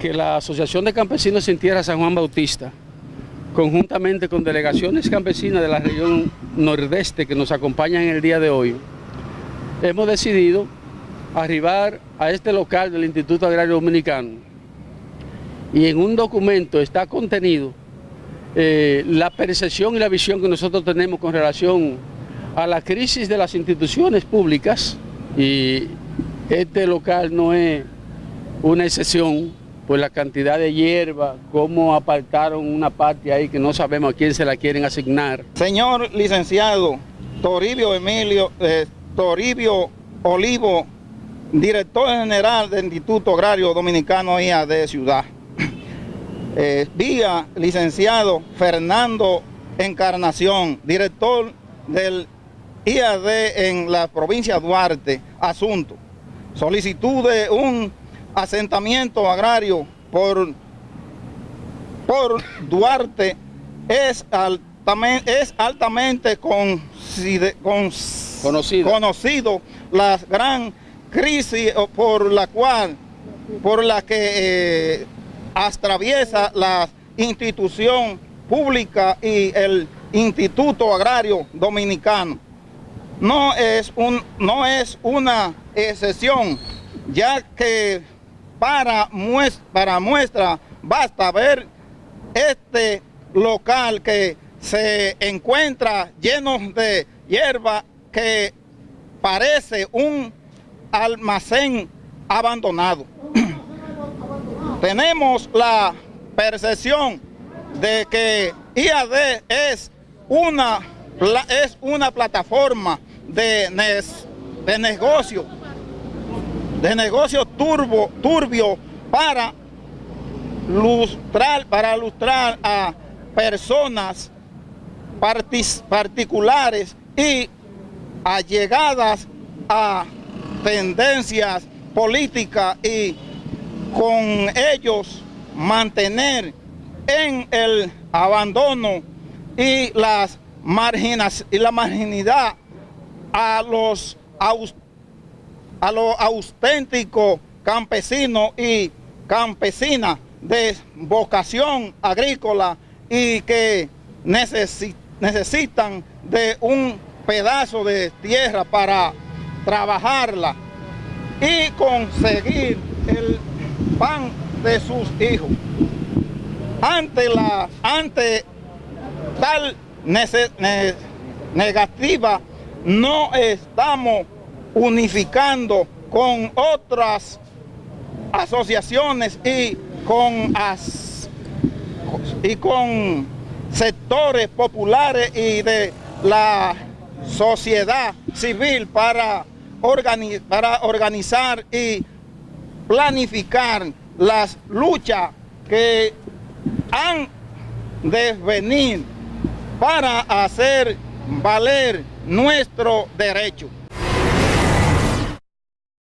que la Asociación de Campesinos Sin Tierra San Juan Bautista, conjuntamente con delegaciones campesinas de la región nordeste que nos acompañan en el día de hoy, hemos decidido arribar a este local del Instituto Agrario Dominicano. Y en un documento está contenido eh, la percepción y la visión que nosotros tenemos con relación a la crisis de las instituciones públicas y este local no es una excepción por la cantidad de hierba, cómo apartaron una parte ahí que no sabemos a quién se la quieren asignar. Señor licenciado Toribio Emilio, eh, Toribio Olivo, director general del Instituto Agrario Dominicano IA de Ciudad. Eh, vía licenciado Fernando Encarnación, director del IAD en la provincia de Duarte, asunto. Solicitud de un asentamiento agrario por, por Duarte es altamente, es altamente con, conocido. conocido la gran crisis por la cual, por la que eh, atraviesa la institución pública y el Instituto Agrario Dominicano. No es, un, no es una excepción, ya que para muestra, para muestra basta ver este local que se encuentra lleno de hierba que parece un almacén abandonado. Tenemos la percepción de que IAD es una, es una plataforma de, de negocio, de negocio turbo, turbio para lustrar, a personas particulares y allegadas a tendencias políticas y con ellos mantener en el abandono y, las marginas, y la marginidad a los, a los auténticos campesinos y campesinas de vocación agrícola y que necesitan de un pedazo de tierra para trabajarla y conseguir el pan de sus hijos. Ante, la, ante tal negativa, no estamos unificando con otras asociaciones y con, y con sectores populares y de la sociedad civil para, para organizar y planificar las luchas que han de venir para hacer valer nuestro derecho.